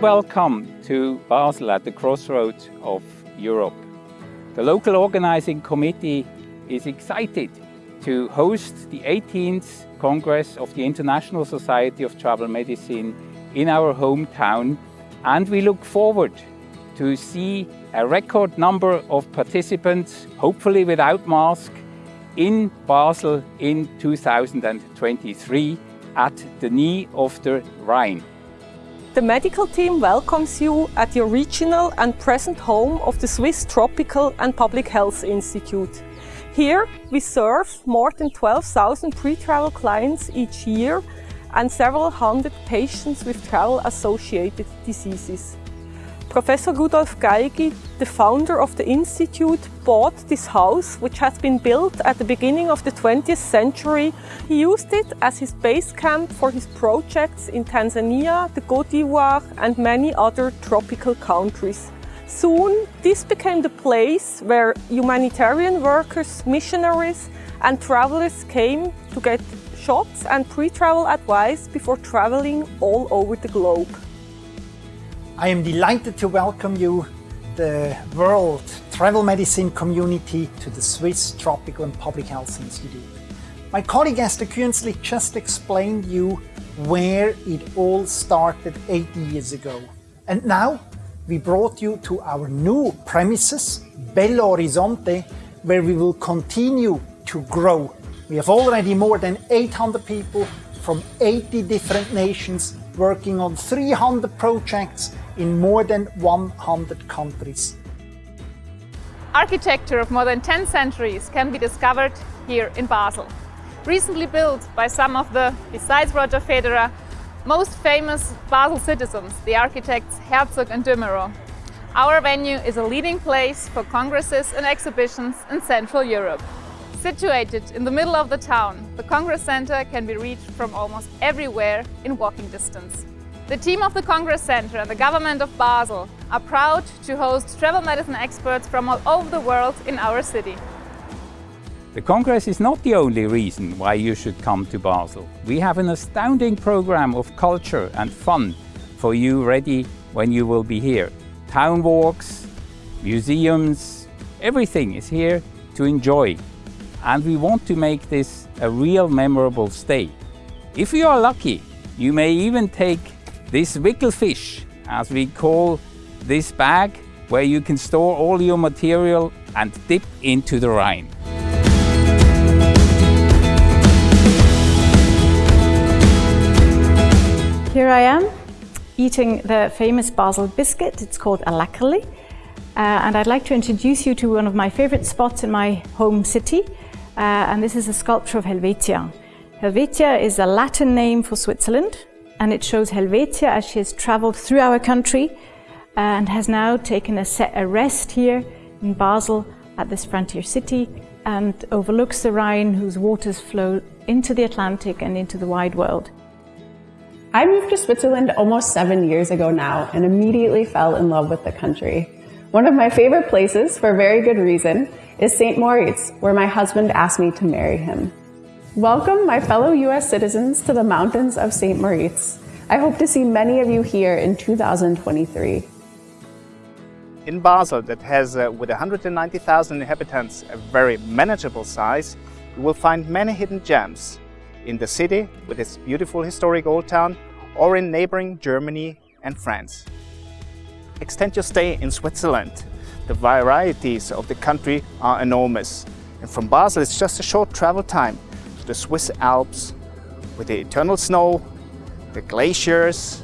welcome to Basel at the crossroads of Europe. The local organizing committee is excited to host the 18th Congress of the International Society of Travel Medicine in our hometown and we look forward to see a record number of participants, hopefully without mask, in Basel in 2023 at the knee of the Rhine. The medical team welcomes you at your regional and present home of the Swiss Tropical and Public Health Institute. Here we serve more than 12,000 pre-travel clients each year and several hundred patients with travel-associated diseases. Professor Rudolf Geigy, the founder of the Institute, bought this house, which has been built at the beginning of the 20th century. He used it as his base camp for his projects in Tanzania, the Côte d'Ivoire and many other tropical countries. Soon, this became the place where humanitarian workers, missionaries and travelers came to get shots and pre-travel advice before traveling all over the globe. I am delighted to welcome you, the world travel medicine community, to the Swiss Tropical and Public Health Institute. My colleague Esther Künzli just explained you where it all started 80 years ago. And now we brought you to our new premises, Belo Horizonte, where we will continue to grow. We have already more than 800 people from 80 different nations working on 300 projects in more than 100 countries. Architecture of more than 10 centuries can be discovered here in Basel. Recently built by some of the, besides Roger Federer, most famous Basel citizens, the architects Herzog and de Meuron. Our venue is a leading place for congresses and exhibitions in Central Europe. Situated in the middle of the town, the Congress Center can be reached from almost everywhere in walking distance. The team of the Congress Center and the government of Basel are proud to host travel medicine experts from all over the world in our city. The Congress is not the only reason why you should come to Basel. We have an astounding program of culture and fun for you ready when you will be here. Town walks, museums, everything is here to enjoy. And we want to make this a real memorable stay. If you are lucky, you may even take this Wickelfisch, as we call this bag, where you can store all your material and dip into the Rhine. Here I am, eating the famous Basel biscuit. It's called a Leckerli. Uh, and I'd like to introduce you to one of my favorite spots in my home city. Uh, and this is a sculpture of Helvetia. Helvetia is a Latin name for Switzerland and it shows Helvetia as she has traveled through our country uh, and has now taken a, set, a rest here in Basel at this frontier city and overlooks the Rhine whose waters flow into the Atlantic and into the wide world. I moved to Switzerland almost seven years ago now and immediately fell in love with the country. One of my favorite places, for a very good reason, is St. Moritz, where my husband asked me to marry him. Welcome, my fellow U.S. citizens, to the mountains of St. Moritz. I hope to see many of you here in 2023. In Basel, that has, uh, with 190,000 inhabitants, a very manageable size, you will find many hidden gems in the city with its beautiful historic old town or in neighboring Germany and France. Extend your stay in Switzerland. The varieties of the country are enormous. And from Basel, it's just a short travel time the Swiss Alps with the eternal snow, the glaciers,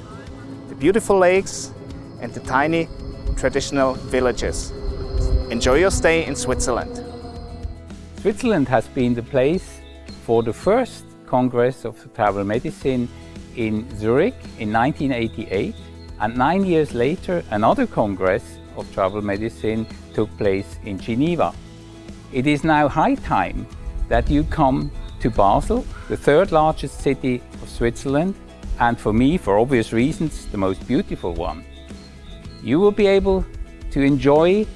the beautiful lakes and the tiny traditional villages. Enjoy your stay in Switzerland. Switzerland has been the place for the first Congress of Travel Medicine in Zurich in 1988 and nine years later another Congress of Travel Medicine took place in Geneva. It is now high time that you come to Basel, the third largest city of Switzerland, and for me, for obvious reasons, the most beautiful one. You will be able to enjoy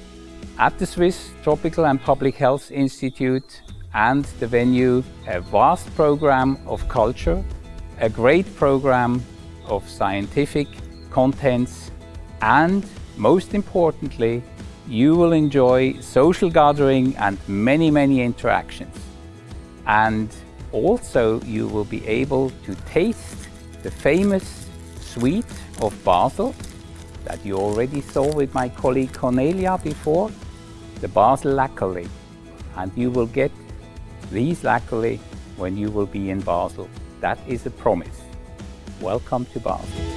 at the Swiss Tropical and Public Health Institute and the venue a vast program of culture, a great program of scientific contents and most importantly, you will enjoy social gathering and many, many interactions. And also you will be able to taste the famous sweet of Basel that you already saw with my colleague Cornelia before, the Basel Lackerli. And you will get these Lackerli when you will be in Basel. That is a promise. Welcome to Basel.